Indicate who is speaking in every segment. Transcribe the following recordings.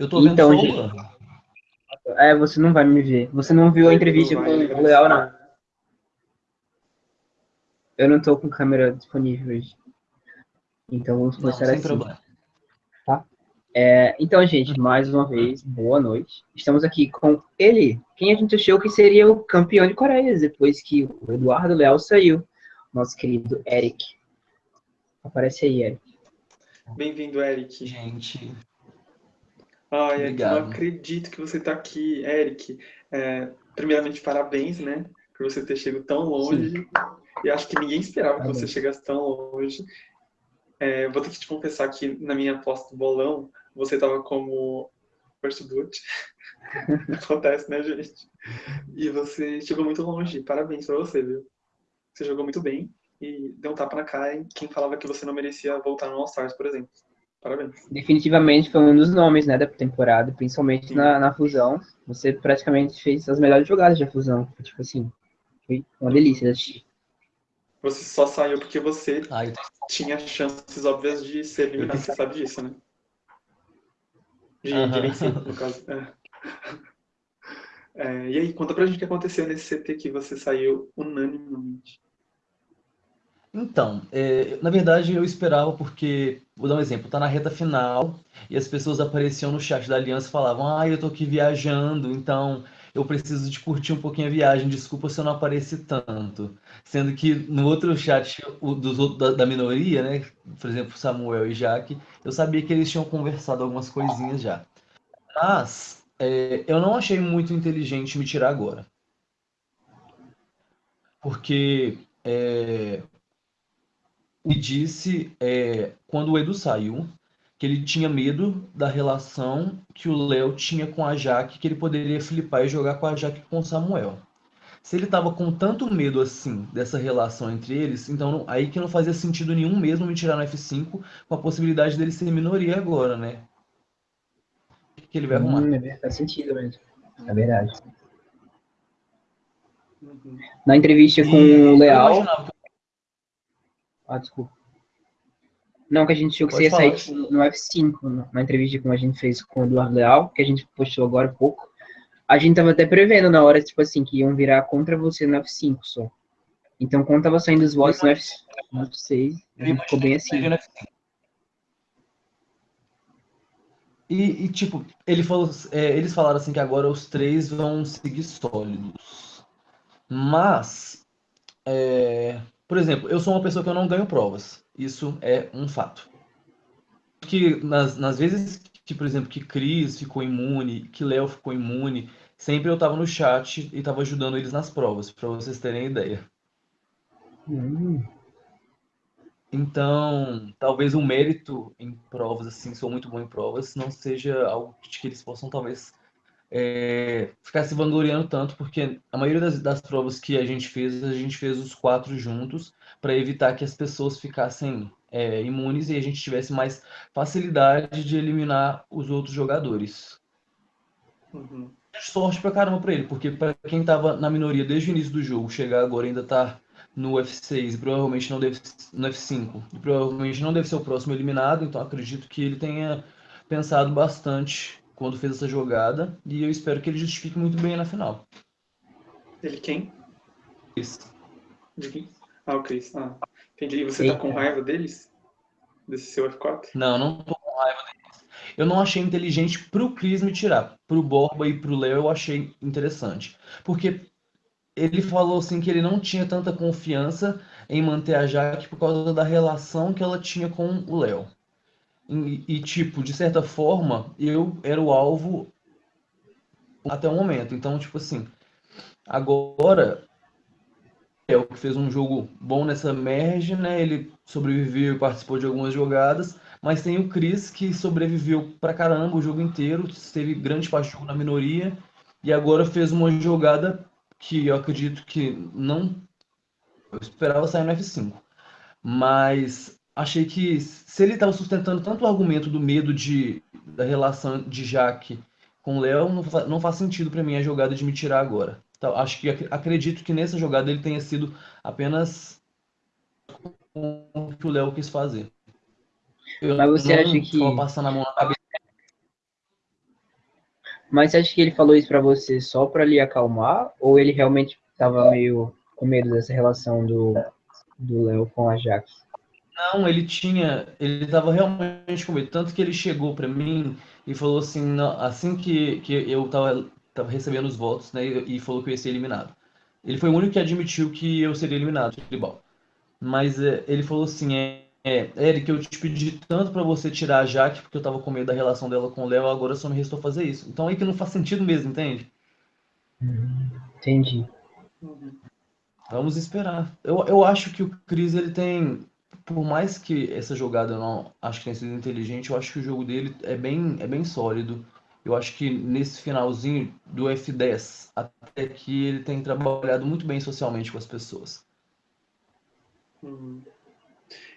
Speaker 1: Eu tô vendo
Speaker 2: Então, gente-. É, você não vai me ver. Você não viu a entrevista com o Leal, não. Eu não tô com câmera disponível hoje. Então vamos
Speaker 1: Não,
Speaker 2: começar
Speaker 1: sem
Speaker 2: assim.
Speaker 1: problema.
Speaker 2: É, então, gente, mais uma vez, boa noite. Estamos aqui com ele, quem a gente achou que seria o campeão de Coreias, depois que o Eduardo Leal saiu. Nosso querido Eric. Aparece aí, Eric.
Speaker 3: Bem-vindo, Eric.
Speaker 1: Gente,
Speaker 3: Ai,
Speaker 1: Obrigado.
Speaker 3: não acredito que você está aqui, Eric. É, primeiramente, parabéns, né, por você ter chegado tão longe. E acho que ninguém esperava que você
Speaker 2: Parabéns.
Speaker 3: chegasse tão longe. É, vou ter que te confessar que na minha aposta do bolão, você estava como first boot. Acontece, né, gente? E você chegou muito longe. Parabéns pra você, viu? Você jogou muito bem e deu um tapa na cara em quem falava que você não merecia voltar no All-Stars, por exemplo. Parabéns.
Speaker 2: Definitivamente foi um dos nomes né, da temporada, principalmente na, na fusão. Você praticamente fez as melhores jogadas da fusão. Tipo assim, foi uma delícia de assistir.
Speaker 3: Você só saiu porque você
Speaker 1: tô-
Speaker 3: tinha chances óbvias de ser eliminado, você sabe disso, né? De, de
Speaker 1: Aham.
Speaker 3: vencer, no caso. É. É, e aí, conta pra gente o que aconteceu nesse CT que você saiu unanimemente.
Speaker 1: Então, é, na verdade eu esperava porque, vou dar um exemplo, tá na reta final e as pessoas apareciam no chat da Aliança e falavam, ah, eu tô aqui viajando, então eu preciso de curtir um pouquinho a viagem, desculpa se eu não apareci tanto. Sendo que no outro chat o, dos, da, da minoria, né, por exemplo, Samuel e Jaque, eu sabia que eles tinham conversado algumas coisinhas já. Mas é, eu não achei muito inteligente me tirar agora. Porque é, me disse, é, quando o Edu saiu, que ele tinha medo da relação que o Léo tinha com a Jaque, que ele poderia flipar e jogar com a Jaque com o Samuel. Se ele tava com tanto medo assim dessa relação entre eles, então aí que não fazia sentido nenhum mesmo me tirar no F5 com a possibilidade dele ser minoria agora, né? O que ele vai arrumar?
Speaker 2: Hum, é faz sentido mesmo. É verdade. Na entrevista com
Speaker 1: E
Speaker 2: o
Speaker 1: eu
Speaker 2: Leal.
Speaker 1: imaginava que-
Speaker 2: Ah, desculpa. Não, que a gente achou que
Speaker 1: Pode
Speaker 2: você ia sair
Speaker 1: falar.
Speaker 2: tipo, no F5, no- na entrevista que a gente fez com o Eduardo Leal, que a gente postou agora há pouco. A gente tava até prevendo na hora, tipo assim, que iam virar contra você no F5 só. Então, quando tava saindo os votos no F- no F6, a gente ficou bem assim.
Speaker 1: E, e, tipo, ele falou, é, eles falaram assim que agora os três vão seguir sólidos. Mas, é, por exemplo, eu sou uma pessoa que eu não ganho provas. Isso é um fato. Que nas, nas vezes que, por exemplo, que Cris ficou imune, que Léo ficou imune, sempre eu tava no chat e tava ajudando eles nas provas, pra vocês terem ideia.
Speaker 2: Hum,
Speaker 1: Então, talvez o mérito em provas, assim, sou muito bom em provas, não seja algo que eles possam, talvez, é, ficar se vangloriando tanto, porque a maioria das, das provas que a gente fez, a gente fez os quatro juntos, para evitar que as pessoas ficassem é, imunes e a gente tivesse mais facilidade de eliminar os outros jogadores.
Speaker 3: Uhum.
Speaker 1: Sorte pra caramba pra ele, porque pra quem tava na minoria desde o início do jogo, chegar agora ainda tá no F6 e provavelmente não deve no F5 e provavelmente não deve ser o próximo eliminado, então acredito que ele tenha pensado bastante quando fez essa jogada e eu espero que ele justifique muito bem na final.
Speaker 3: Ele quem?
Speaker 1: Isso.
Speaker 3: De quem? Ah, o Chris. Ah, entendi. E você tá com
Speaker 2: Eita.
Speaker 3: raiva deles? Desse seu F4?
Speaker 1: Não, não tô com raiva deles. Eu não achei inteligente pro Chris me tirar. Pro Borba e pro Léo eu achei interessante. Porque ele falou assim que ele não tinha tanta confiança em manter a Jaque por causa da relação que ela tinha com o Léo. E, tipo, de certa forma, eu era o alvo até o momento. Então, tipo assim, agora é o que fez um jogo bom nessa merge, né? Ele sobreviveu e participou de algumas jogadas, mas tem o Chris que sobreviveu pra caramba o jogo inteiro, teve grande parte na minoria e agora fez uma jogada que eu acredito que não eu esperava sair no F5. Mas achei que se ele estava sustentando tanto o argumento do medo de da relação de Jaque com o Léo, não, fa- não faz sentido para mim a jogada de me tirar agora. Então, acho que ac- acredito que nessa jogada ele tenha sido apenas o que o Léo quis fazer. Eu
Speaker 2: Mas você acha que-
Speaker 1: tava passando a mão na cabeça.
Speaker 2: Mas você acha que ele falou isso pra você só pra lhe acalmar? Ou ele realmente tava meio com medo dessa relação do do Léo com a Jaque?
Speaker 1: Não, ele tinha, ele estava realmente com medo, tanto que ele chegou para mim e falou assim, não, assim que, que eu estava tava recebendo os votos, né, e, e falou que eu ia ser eliminado. Ele foi o único que admitiu que eu seria eliminado de futebol. Mas é, ele falou assim, é, é, Eric, eu te pedi tanto para você tirar a Jaque, porque eu tava com medo da relação dela com o Léo, agora só me restou fazer isso. Então aí que não faz sentido mesmo, entende?
Speaker 2: Entendi.
Speaker 1: Vamos esperar. Eu, eu acho que o Cris, ele tem, por mais que essa jogada eu não acho que tenha sido inteligente, eu acho que o jogo dele é bem, é bem sólido. Eu acho que nesse finalzinho do F10 até aqui ele tem trabalhado muito bem socialmente com as pessoas.
Speaker 3: Uhum.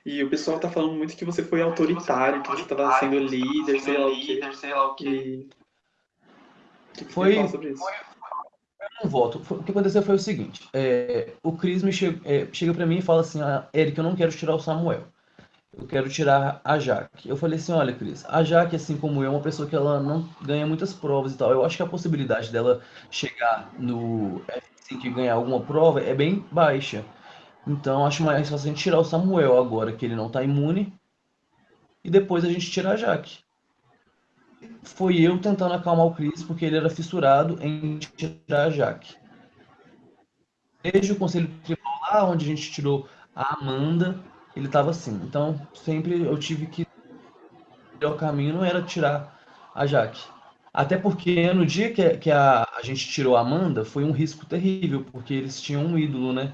Speaker 3: E o pessoal tá falando muito que você foi autoritário, que você estava sendo líder, sei lá o quê.
Speaker 4: sei lá o quê.
Speaker 3: O que que você
Speaker 1: Foi-
Speaker 3: fala sobre isso?
Speaker 1: Um voto. O que aconteceu foi o seguinte: é, o Cris me che- é, chega pra mim e fala assim: ah, Eric, eu não quero tirar o Samuel. Eu quero tirar a Jaque. Eu falei assim: olha, Cris, a Jaque, assim como eu, é uma pessoa que ela não ganha muitas provas e tal. Eu acho que a possibilidade dela chegar no F5 e ganhar alguma prova é bem baixa. Então, acho mais fácil a gente tirar o Samuel agora, que ele não tá imune, e depois a gente tirar a Jaque. Foi eu tentando acalmar o Cris, porque ele era fissurado em tirar a Jaque. Desde o Conselho Tribal lá, onde a gente tirou a Amanda, ele estava assim. Então, sempre eu tive que. O caminho não era tirar a Jaque. Até porque no dia que, que a, a gente tirou a Amanda, foi um risco terrível, porque eles tinham um ídolo, né?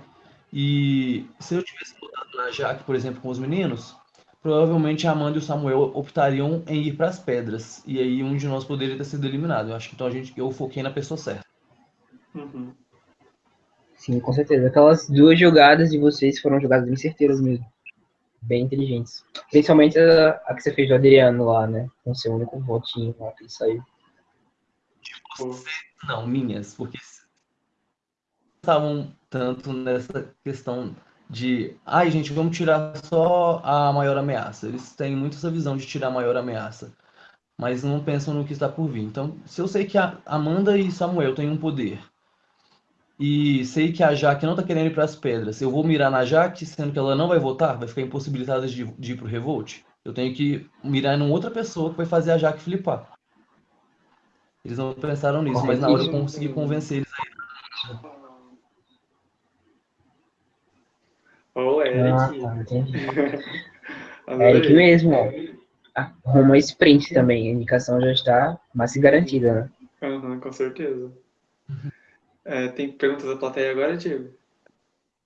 Speaker 1: E se eu tivesse botado na Jaque, por exemplo, com os meninos, provavelmente a Amanda e o Samuel optariam em ir para as pedras. E aí um de nós poderia ter sido eliminado. Eu acho que então a gente, eu foquei na pessoa certa.
Speaker 3: Uhum.
Speaker 2: Sim, com certeza. Aquelas duas jogadas de vocês foram jogadas bem certeiras mesmo. Bem inteligentes. Principalmente a, a que você fez do Adriano lá, né? Com seu único votinho lá que ele saiu.
Speaker 3: Pô,
Speaker 1: Não, minhas, porque estavam tanto nessa questão de, ai gente, vamos tirar só a maior ameaça. Eles têm muito essa visão de tirar a maior ameaça, mas não pensam no que está por vir. Então, se eu sei que a Amanda e Samuel têm um poder, e sei que a Jaque não está querendo ir para as pedras, eu vou mirar na Jaque, sendo que ela não vai votar, vai ficar impossibilitada de, de ir para o Revolt. Eu tenho que mirar em outra pessoa que vai fazer a Jaque flipar. Eles não pensaram nisso, mas na hora eu consegui convencer eles
Speaker 3: Ô,
Speaker 2: Ah,
Speaker 3: Eric.
Speaker 2: tá, entendi. Eric mesmo, ó. Arruma sprint também. A indicação já está mais garantida, né?
Speaker 3: Aham, com certeza. É, tem perguntas da plateia agora, Diego?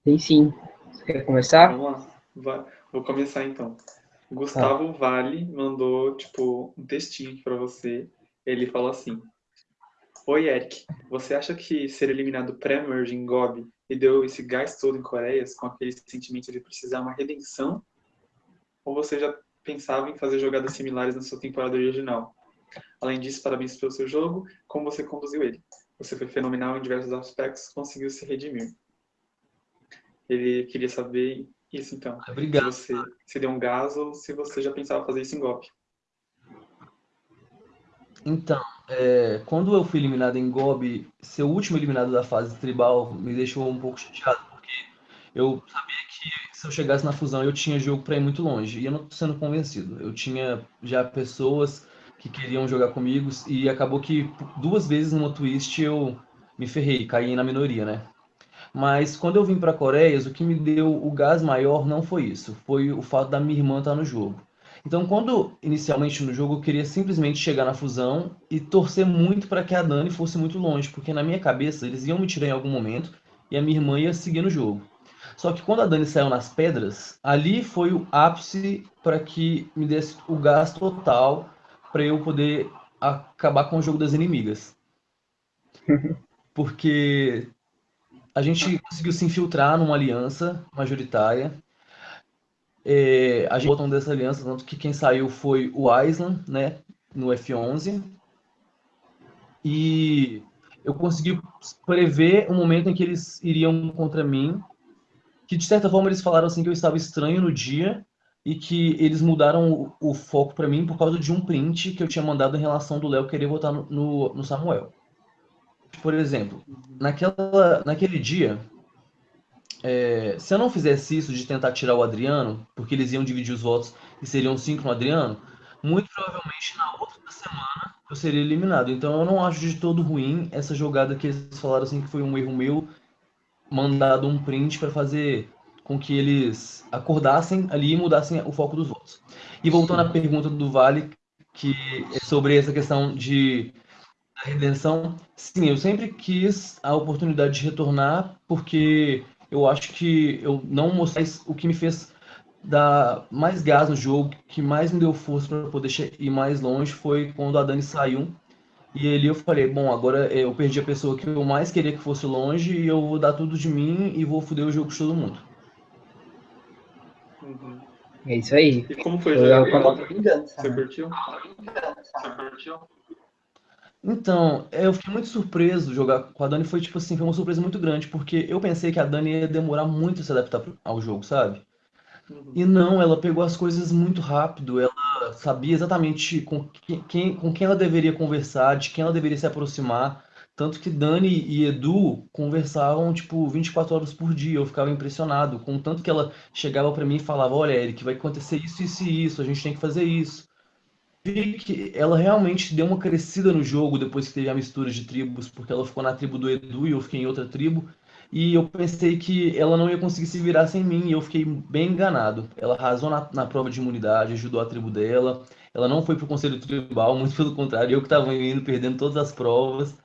Speaker 2: Tem sim. Você quer começar?
Speaker 3: Vamos lá. Vou começar então. Gustavo Vale mandou, tipo, um textinho aqui pra você. Ele fala assim: Oi, Eric. Você acha que ser eliminado pré-merge em Gobi e deu esse gás todo em Coreias com aquele sentimento de precisar uma redenção? Ou você já pensava em fazer jogadas similares na sua temporada original? Além disso, parabéns pelo seu jogo, como você conduziu ele. Você foi fenomenal em diversos aspectos, conseguiu se redimir. Ele queria saber isso então. Se
Speaker 1: Obrigado.
Speaker 3: você se deu um gás ou se você já pensava fazer isso em golpe.
Speaker 1: Então, é, quando eu fui eliminado em Gobi, ser o último eliminado da fase tribal me deixou um pouco chateado, porque eu sabia que se eu chegasse na fusão eu tinha jogo para ir muito longe, e eu não tô sendo convencido. Eu tinha já pessoas que queriam jogar comigo, e acabou que duas vezes numa twist eu me ferrei, caí na minoria, né? Mas quando eu vim para Coreias, o que me deu o gás maior não foi isso, foi o fato da minha irmã estar no jogo. Então, quando inicialmente no jogo eu queria simplesmente chegar na fusão e torcer muito para que a Dani fosse muito longe, porque na minha cabeça eles iam me tirar em algum momento e a minha irmã ia seguir no jogo. Só que quando a Dani saiu nas pedras, ali foi o ápice para que me desse o gás total para eu poder acabar com o jogo das inimigas. Porque a gente conseguiu se infiltrar numa aliança majoritária. É, a gente botou dessa aliança, tanto que quem saiu foi o Island, né, no F11. E eu consegui prever o momento em que eles iriam contra mim, que de certa forma eles falaram assim que eu estava estranho no dia, e que eles mudaram o, o foco para mim por causa de um print que eu tinha mandado em relação do Léo querer votar no, no, no Samuel. Por exemplo, naquela, naquele dia, é, se eu não fizesse isso de tentar tirar o Adriano, porque eles iam dividir os votos e seriam cinco no Adriano, muito provavelmente na outra semana eu seria eliminado. Então eu não acho de todo ruim essa jogada que eles falaram assim que foi um erro meu, mandado um print para fazer com que eles acordassem ali e mudassem o foco dos votos. E voltando à pergunta do Vale, que é sobre essa questão de da redenção, sim, eu sempre quis a oportunidade de retornar, porque eu acho que eu não mostrei o que me fez dar mais gás no jogo, que mais me deu força para poder ir mais longe foi quando a Dani saiu. E ali eu falei, bom, agora eu perdi a pessoa que eu mais queria que fosse longe e eu vou dar tudo de mim e vou foder o jogo de todo mundo.
Speaker 2: Uhum. É isso aí.
Speaker 3: E como foi? Eu, eu, vingança, Você curtiu? Você
Speaker 1: curtiu? Então, eu fiquei muito surpreso jogar com a Dani. Foi tipo assim, foi uma surpresa muito grande, porque eu pensei que a Dani ia demorar muito a se adaptar ao jogo, sabe? Uhum. E não, ela pegou as coisas muito rápido. Ela sabia exatamente com quem, com quem ela deveria conversar, de quem ela deveria se aproximar. Tanto que Dani e Edu conversavam, tipo, 24 horas por dia. Eu ficava impressionado com o tanto que ela chegava para mim e falava: Olha, Eric, vai acontecer isso, isso e isso, a gente tem que fazer isso. Vi que ela realmente deu uma crescida no jogo depois que teve a mistura de tribos, porque ela ficou na tribo do Edu e eu fiquei em outra tribo. E eu pensei que ela não ia conseguir se virar sem mim, e eu fiquei bem enganado. Ela arrasou na, na prova de imunidade, ajudou a tribo dela. Ela não foi pro conselho tribal, muito pelo contrário, eu que estava indo, perdendo todas as provas.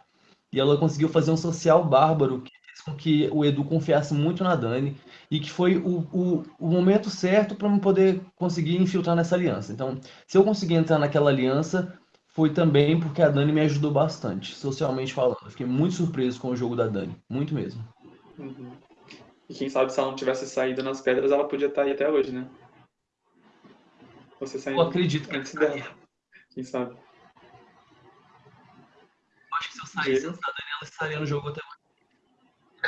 Speaker 1: E ela conseguiu fazer um social bárbaro que fez com que o Edu confiasse muito na Dani e que foi o, o, o momento certo para eu poder conseguir infiltrar nessa aliança. Então, se eu conseguir entrar naquela aliança, foi também porque a Dani me ajudou bastante, socialmente falando. Eu fiquei muito surpreso com o jogo da Dani, muito mesmo.
Speaker 3: Uhum. E quem sabe se ela não tivesse saído nas pedras, ela podia estar aí até hoje, né?
Speaker 1: Você saindo eu acredito que
Speaker 3: antes dela. Quem sabe?
Speaker 1: acho que se eu saísse antes da Daniela, estaria no jogo até.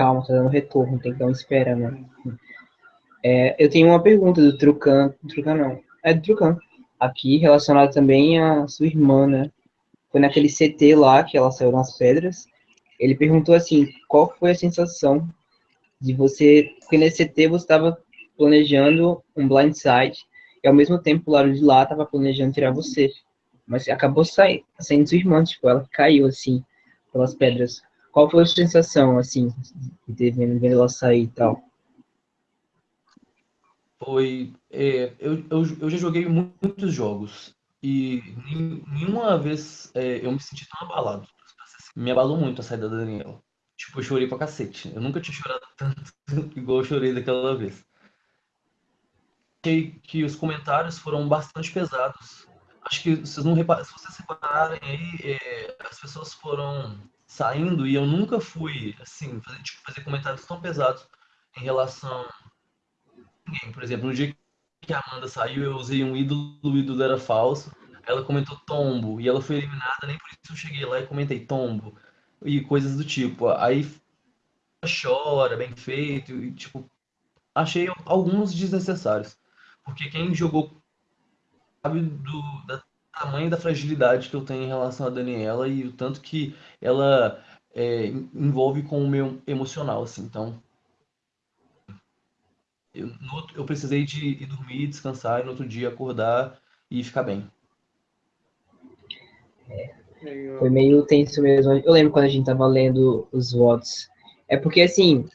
Speaker 2: Calma, tá dando retorno, tem que dar uma espera, né? É, eu tenho uma pergunta do Trucan. Trucan não. É do Trucan. Aqui, relacionado também à sua irmã, né? Foi naquele CT lá que ela saiu nas pedras. Ele perguntou assim: qual foi a sensação de você. Porque nesse CT você estava planejando um blindside e ao mesmo tempo o lado de lá estava planejando tirar você. Mas acabou saindo, saindo sua irmã, tipo, ela caiu, assim, pelas pedras. Qual foi a sensação, assim, de ter vendo, vendo ela sair e tal?
Speaker 1: Foi... É, eu, eu, eu já joguei muitos jogos e nenhuma vez é, eu me senti tão abalado. Me abalou muito a saída da Daniela. Tipo, eu chorei pra cacete. Eu nunca tinha chorado tanto igual eu chorei daquela vez. Achei que os comentários foram bastante pesados acho que vocês não reparam, se vocês repararem aí, é, as pessoas foram saindo e eu nunca fui, assim, fazer, tipo, fazer comentários tão pesados em relação. Por exemplo, no dia que a Amanda saiu, eu usei um ídolo, o ídolo era falso. Ela comentou tombo e ela foi eliminada, nem por isso eu cheguei lá e comentei tombo e coisas do tipo. Aí chora, bem feito, e tipo, achei alguns desnecessários. Porque quem jogou sabe do da tamanho da fragilidade que eu tenho em relação a Daniela e o tanto que ela é, envolve com o meu emocional, assim. Então, eu, no, eu precisei de ir dormir, descansar e no outro dia acordar e ficar bem.
Speaker 2: É, foi meio tenso mesmo. Eu lembro quando a gente tava lendo os votos. É porque, assim,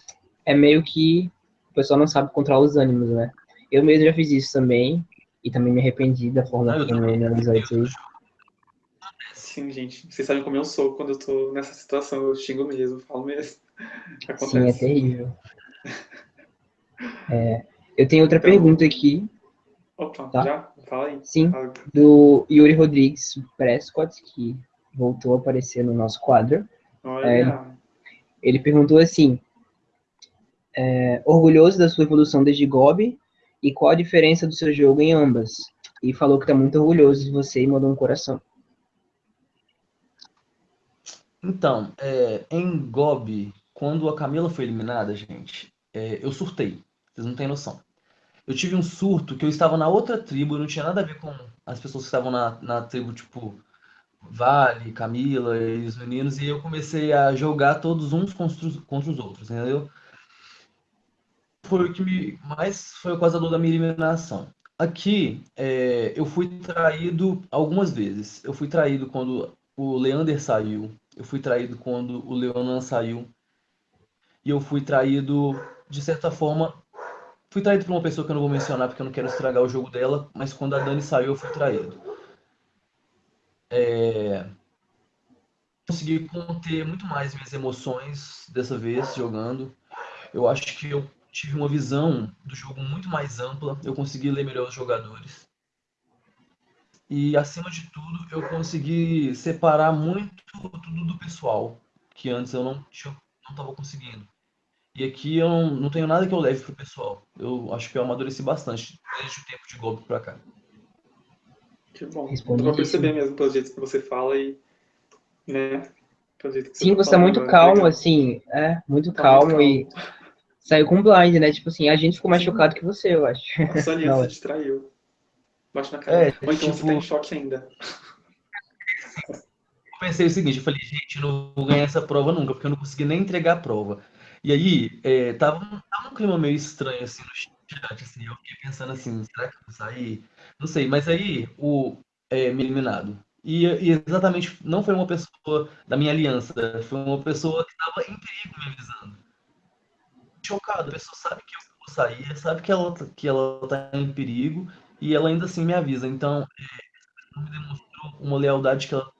Speaker 2: é meio que o pessoal não sabe controlar os ânimos, né? Eu mesmo já fiz isso também. E também me arrependi da forma ah, como eu analisei isso aí.
Speaker 3: Sim, gente. Vocês sabem como eu sou quando eu tô nessa situação. Eu xingo mesmo, falo mesmo.
Speaker 2: Acontece. Sim, é terrível. É, eu tenho outra então, pergunta aqui.
Speaker 3: Opa, tá? já? Fala aí.
Speaker 2: Sim,
Speaker 3: Fala.
Speaker 2: do Yuri Rodrigues Prescott, que voltou a aparecer no nosso quadro.
Speaker 3: Olha. É,
Speaker 2: ele perguntou assim, é, orgulhoso da sua evolução desde Gobi e qual a diferença do seu jogo em ambas. E falou que está muito orgulhoso de você e mandou um coração.
Speaker 1: Então, é, em Gobi, quando a Camila foi eliminada, gente, é, eu surtei. Vocês não têm noção. eu tive um surto que eu estava na outra tribo, não tinha nada a ver com as pessoas que estavam na, na tribo, tipo, Vale, Camila e os meninos, e eu comecei a jogar todos uns contra os, contra os outros, entendeu? Foi o que me mais foi o causador da minha eliminação. Aqui, é, eu fui traído algumas vezes. Eu fui traído quando o Leander saiu, eu fui traído quando o Leonan saiu, e eu fui traído, de certa forma, fui traído por uma pessoa que eu não vou mencionar porque eu não quero estragar o jogo dela, mas quando a Dani saiu, eu fui traído. É... Consegui conter muito mais minhas emoções dessa vez jogando. Eu acho que eu tive uma visão do jogo muito mais ampla, eu consegui ler melhor os jogadores. E acima de tudo, eu consegui separar muito tudo do pessoal, que antes eu não estava conseguindo. E aqui eu não, não, tenho nada que eu leve pro pessoal. Eu acho que eu amadureci bastante desde o tempo de golpe para cá.
Speaker 3: Que bom. Dá pra perceber mesmo pelo jeito que você fala e. né?
Speaker 2: Pelo jeito que Sim, você, você tá muito calmo, assim. É, muito tá calmo muito e. Saiu com blind, né? Tipo assim, a gente ficou mais Sim. chocado que você, eu acho.
Speaker 3: A Sonia se distraiu. Bate na cara. É, Ou então tipo... você tá em choque ainda.
Speaker 1: Eu pensei o seguinte, eu falei, gente, eu não vou ganhar essa prova nunca, porque eu não consegui nem entregar a prova. E aí, é, tava, tava um clima meio estranho, assim, no chat, assim, eu fiquei pensando assim, será que eu vou sair? Não sei, mas aí, o é, me eliminado. E, e, exatamente, não foi uma pessoa da minha aliança, foi uma pessoa que estava em perigo me avisando. Chocado, a pessoa sabe que eu vou sair, sabe que ela, que ela tá em perigo, e ela ainda assim me avisa. Então, é, me demonstrou uma lealdade que ela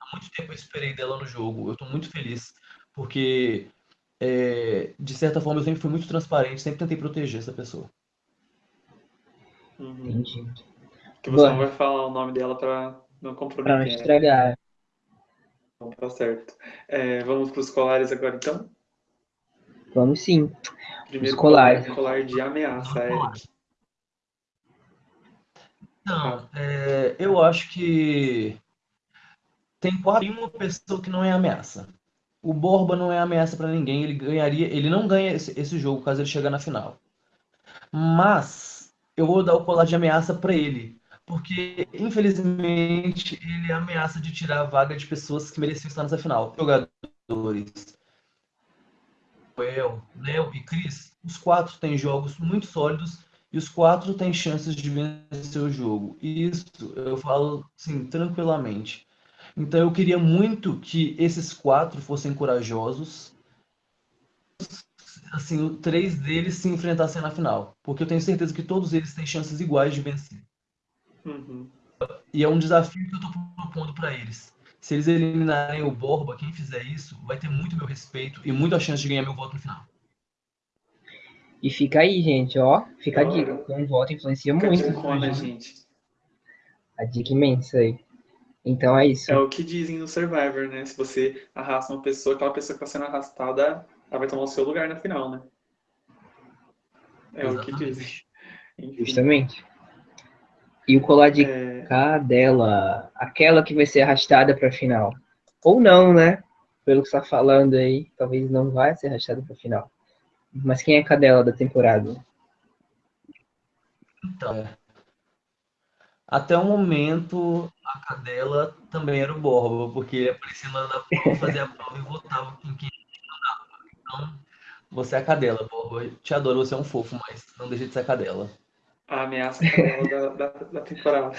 Speaker 1: há muito tempo eu esperei dela no jogo. Eu estou muito feliz, porque é, de certa forma eu sempre fui muito transparente, sempre tentei proteger essa pessoa.
Speaker 2: Uhum. Entendi.
Speaker 3: Que você Bom, não vai falar o nome dela para não comprometer. Para
Speaker 2: não estragar.
Speaker 3: Então, tá certo. É, vamos para os colares agora, então?
Speaker 2: Vamos sim.
Speaker 3: Primeiro os colares. colar de ameaça, Eric.
Speaker 1: Não, é, eu acho que tem quase uma pessoa que não é ameaça. O Borba não é ameaça para ninguém, ele ganharia, ele não ganha esse, esse, jogo caso ele chegar na final. Mas eu vou dar o colar de ameaça para ele, porque infelizmente ele é ameaça de tirar a vaga de pessoas que mereciam estar nessa final. Jogadores Joel, Léo e Cris, os quatro têm jogos muito sólidos e os quatro têm chances de vencer o jogo. E isso eu falo assim, tranquilamente. Então eu queria muito que esses quatro fossem corajosos. Assim, três deles se enfrentassem na final. Porque eu tenho certeza que todos eles têm chances iguais de vencer.
Speaker 3: Uhum.
Speaker 1: E é um desafio que eu estou propondo para eles. Se eles eliminarem o Borba, quem fizer isso, vai ter muito meu respeito e muita chance de ganhar meu voto no final.
Speaker 2: E fica aí, gente, ó. Fica a dica. Um voto influencia fica muito.
Speaker 3: Dica, né, gente?
Speaker 2: A dica imensa aí. Então é isso.
Speaker 3: É o que dizem no Survivor, né? Se você arrasta uma pessoa, aquela pessoa que está sendo arrastada, ela vai tomar o seu lugar na final, né? É Exatamente. o que dizem.
Speaker 2: Enfim. Justamente. E o colar de é... cadela, aquela que vai ser arrastada para a final. Ou não, né? Pelo que você está falando aí, talvez não vai ser arrastada para a final. Mas quem é a cadela da temporada?
Speaker 1: Então, é. até o momento, a cadela também era o Borba, porque ele aparecia na da prova, fazia a prova e votava com quem andava. Então, você é a cadela, Borba. Te adoro, você é um fofo, mas não deixa de ser a cadela.
Speaker 3: A ameaça da, da, da temporada.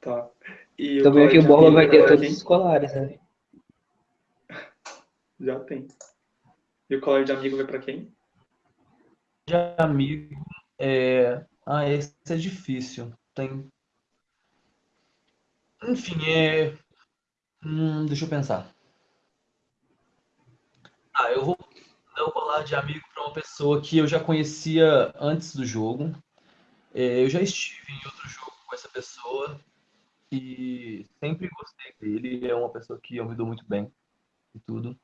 Speaker 3: tá.
Speaker 2: E Também que o Borba vai ter todos os escolares, né?
Speaker 3: Já tem. E o colar de amigo vai para quem?
Speaker 1: De amigo, é... Ah, esse é difícil. Tem. Enfim, é. Hum, deixa eu pensar. Ah, eu vou dar o colar de amigo para uma pessoa que eu já conhecia antes do jogo. É, eu já estive em outro jogo com essa pessoa e sempre gostei dele. É uma pessoa que eu me dou muito bem e tudo.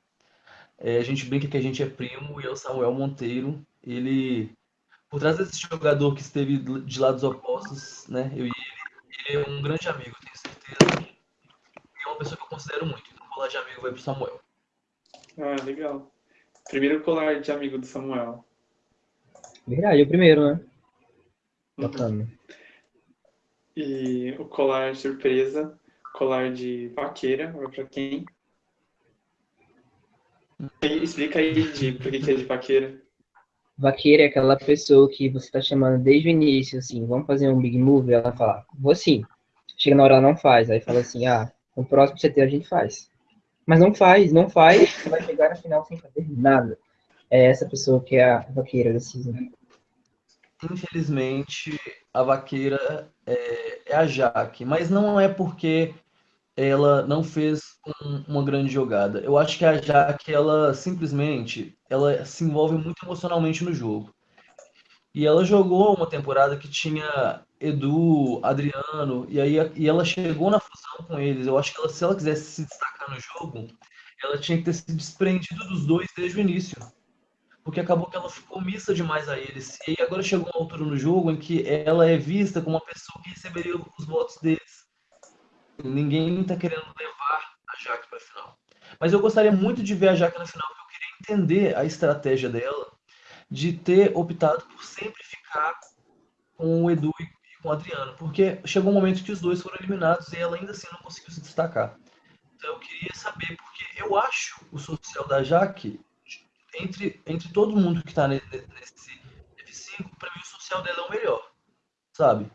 Speaker 1: É, a gente brinca que a gente é primo e é o Samuel Monteiro. Ele, por trás desse jogador que esteve de lados opostos, né, eu e ele, ele é um grande amigo, tenho certeza. E é uma pessoa que eu considero muito. Então, colar de amigo vai pro Samuel.
Speaker 3: Ah, legal. Primeiro colar de amigo do Samuel.
Speaker 2: Verdade, é o primeiro, né? Bacana.
Speaker 3: E o colar surpresa, colar de vaqueira, vai pra quem? E Explica aí de por que que é de vaqueira.
Speaker 2: Vaqueira é aquela pessoa que você tá chamando desde o início, assim, vamos fazer um big move, ela fala, vou sim. Chega na hora ela não faz, aí fala assim, ah, no próximo CT a gente faz. Mas não faz, não faz, você vai chegar na final sem fazer nada. É essa pessoa que é a vaqueira da season.
Speaker 1: Infelizmente, a vaqueira é, é a Jaque, mas não é porque ela não fez um- uma grande jogada. Eu acho que a Jaque, ela simplesmente, ela se envolve muito emocionalmente no jogo. E ela jogou uma temporada que tinha Edu, Adriano, e aí e ela chegou na fusão com eles. Eu acho que ela, se ela quisesse se destacar no jogo, ela tinha que ter se desprendido dos dois desde o início. Porque acabou que ela ficou omissa demais a eles. E aí agora chegou uma altura no jogo em que ela é vista como uma pessoa que receberia os votos deles. Ninguém tá querendo levar a Jaque para final. Mas eu gostaria muito de ver a Jaque na final, porque eu queria entender a estratégia dela de ter optado por sempre ficar com o Edu e com o Adriano, porque chegou um momento que os dois foram eliminados e ela ainda assim não conseguiu se destacar. Então eu queria saber, porque eu acho o social da Jaque, entre, entre todo mundo que tá ne- nesse F5, pra mim o social dela é o melhor, sabe?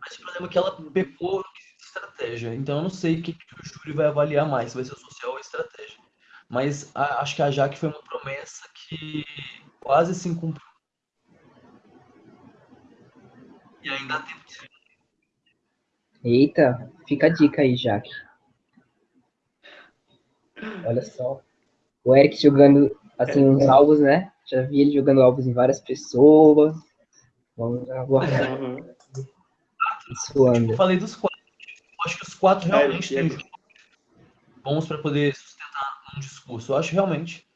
Speaker 1: Mas o problema é que ela pecou no quesito estratégia. Então eu não sei o que, que o júri vai avaliar mais, se vai ser o social ou a estratégia. Mas a- acho que a Jaque foi uma promessa que quase se cumpriu. E ainda há tempo de se
Speaker 2: Eita, fica a dica aí, Jaque. Olha só. O Eric jogando, assim, uns alvos, né? Já vi ele jogando alvos em várias pessoas. Vamos aguardar
Speaker 3: Uhum.
Speaker 2: isso anda.
Speaker 1: Eu falei dos quatro. Eu acho que os quatro realmente
Speaker 3: É,
Speaker 1: têm
Speaker 3: é.
Speaker 1: jogos bons para poder sustentar um discurso. Eu acho realmente.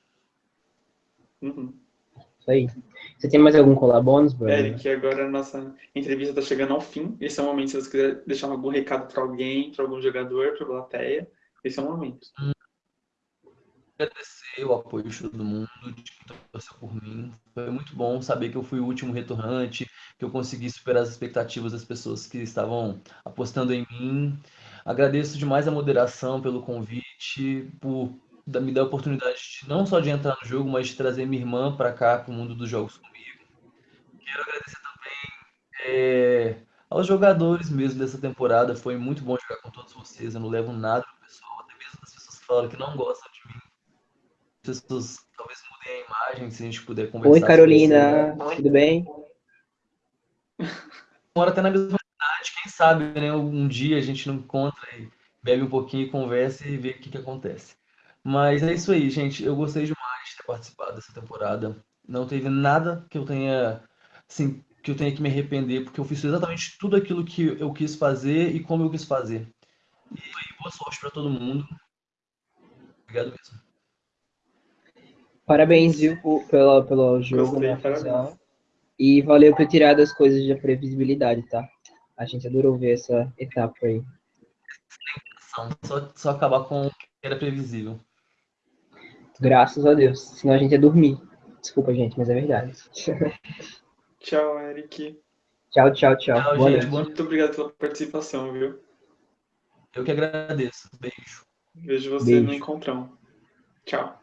Speaker 3: Uhum.
Speaker 2: Isso aí. Você tem mais algum colar bônus, Bruno?
Speaker 3: Eric, agora a nossa entrevista está chegando ao fim. Esse é o momento, se você quiser deixar algum recado para alguém, para algum jogador, para a plateia, esse é o momento.
Speaker 1: agradecer o apoio de todo mundo, de quem torceu por mim. Foi muito bom saber que eu fui o último retornante, que eu consegui superar as expectativas das pessoas que estavam apostando em mim. Agradeço demais a moderação pelo convite, por me dar a oportunidade de, não só de entrar no jogo, mas de trazer minha irmã para cá, para o mundo dos jogos comigo. Quero agradecer também é, aos jogadores mesmo dessa temporada. Foi muito bom jogar com todos vocês. Eu não levo nada pro pessoal, até mesmo das pessoas que falaram que não gostam de mim. As pessoas talvez mudem a imagem, se a gente puder conversar.
Speaker 2: Oi, Carolina.
Speaker 1: isso.
Speaker 2: Tudo bem?
Speaker 1: Mora até na mesma cidade, quem sabe, né? Um dia a gente não encontra e bebe um pouquinho, conversa e vê o que, que acontece. Mas é isso aí, gente. Eu gostei demais de ter participado dessa temporada. Não teve nada que eu tenha, assim, que eu tenha que me arrepender, porque eu fiz exatamente tudo aquilo que eu quis fazer e como eu quis fazer. E aí, boa sorte para todo mundo. Obrigado mesmo.
Speaker 2: Parabéns, viu, pelo, pelo jogo,
Speaker 3: Gostei,
Speaker 2: né? Fusão. E valeu por tirar das coisas da previsibilidade, tá? A gente adorou ver essa etapa aí.
Speaker 1: Só, só acabar com o que era previsível.
Speaker 2: Graças a Deus. Senão a gente ia dormir. Desculpa, gente, mas é verdade.
Speaker 3: Tchau, Eric.
Speaker 2: Tchau, tchau, tchau.
Speaker 1: Tchau,
Speaker 2: Boa
Speaker 1: gente.
Speaker 2: noite.
Speaker 3: Muito obrigado pela participação, viu?
Speaker 1: Eu que agradeço. Beijo.
Speaker 3: Vejo você
Speaker 2: Beijo.
Speaker 3: no encontrão. Tchau.